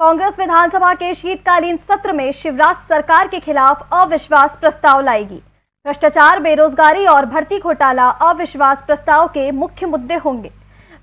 कांग्रेस विधानसभा के शीतकालीन सत्र में शिवराज सरकार के खिलाफ अविश्वास प्रस्ताव लाएगी। भ्रष्टाचार, बेरोजगारी और भर्ती घोटाला अविश्वास प्रस्ताव के मुख्य मुद्दे होंगे।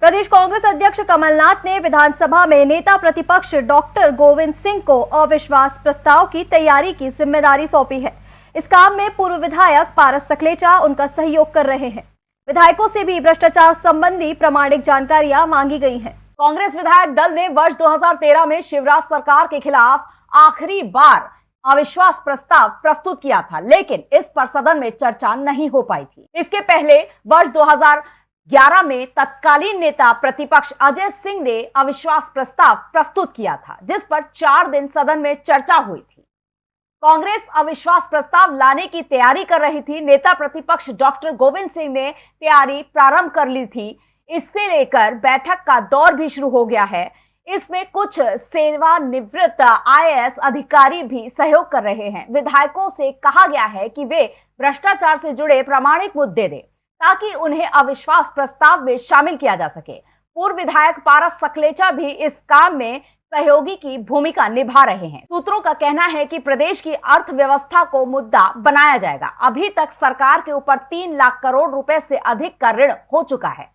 प्रदेश कांग्रेस अध्यक्ष कमलनाथ ने विधानसभा में नेता प्रतिपक्ष डॉक्टर गोविंद सिंह को अविश्वास प्रस्ताव की तैयारी की ज़िम्मेदारी सौंपी है। इस काम में पूर्व विधायक पारस सकलेचा उनका सहयोग कर रहे हैं। विधायकों से भी भ्रष्टाचार संबंधी प्रमाणिक जानकारियाँ मांगी गई हैं। कांग्रेस विधायक दल ने वर्ष 2013 में शिवराज सरकार के खिलाफ आखिरी बार अविश्वास प्रस्ताव प्रस्तुत किया था, लेकिन इस पर सदन में चर्चा नहीं हो पाई थी। इसके पहले वर्ष 2011 में तत्कालीन नेता प्रतिपक्ष अजय सिंह ने अविश्वास प्रस्ताव प्रस्तुत किया था, जिस पर चार दिन सदन में चर्चा हुई थी। कांग्रेस अविश्वास प्रस्ताव लाने की तैयारी कर रही थी, नेता प्रतिपक्ष डॉक्टर गोविंद सिंह ने तैयारी प्रारंभ कर ली थी इससे लेकर बैठक का दौर भी शुरू हो गया है। इसमें कुछ सेवानिवृत्त आईएएस अधिकारी भी सहयोग कर रहे हैं। विधायकों से कहा गया है कि वे भ्रष्टाचार से जुड़े प्रामाणिक मुद्दे दें, ताकि उन्हें अविश्वास प्रस्ताव में शामिल किया जा सके। पूर्व विधायक पारस सकलेचा भी इस काम में सहयोगी की भूमिका निभा रहे हैं। सूत्रों का कहना है कि प्रदेश की अर्थव्यवस्था को मुद्दा बनाया जाएगा। अभी तक सरकार के ऊपर तीन लाख करोड़ रुपए से अधिक का ऋण हो चुका है।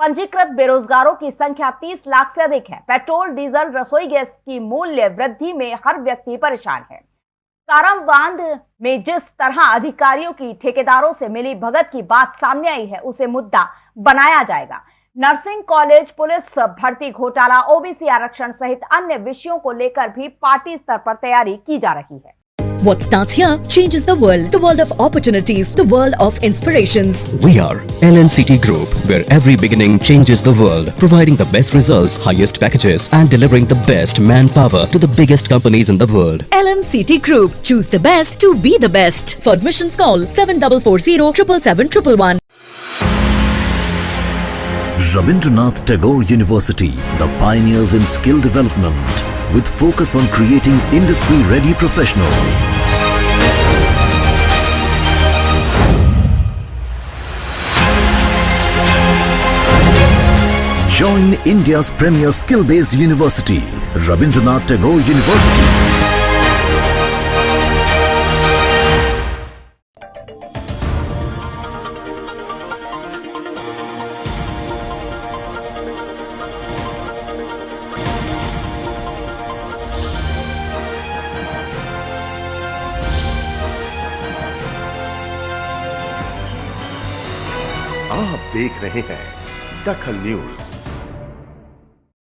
पंजीकृत बेरोजगारों की संख्या 30 लाख से अधिक है। पेट्रोल, डीजल, रसोई गैस की मूल्य वृद्धि में हर व्यक्ति परेशान है। कारम बाँध में जिस तरह अधिकारियों की ठेकेदारों से मिली भगत की बात सामने आई है, उसे मुद्दा बनाया जाएगा। नर्सिंग कॉलेज, पुलिस, भर्ती घोटाला, ओबीसी आरक्षण सहित अन्य विषयों को लेकर भी पार्टी स्तर पर तैयारी की जा रही है। What starts here changes the world. The world of opportunities. The world of inspirations. We are LNCT Group, where every beginning changes the world, providing the best results, highest packages, and delivering the best manpower to the biggest companies in the world. LNCT Group. Choose the best to be the best. For admissions call 7440 777 Rabindranath Tagore University, the pioneers in skill development, with focus on creating industry-ready professionals. Join India's premier skill-based university, Rabindranath Tagore University. आप देख रहे हैं दखल news.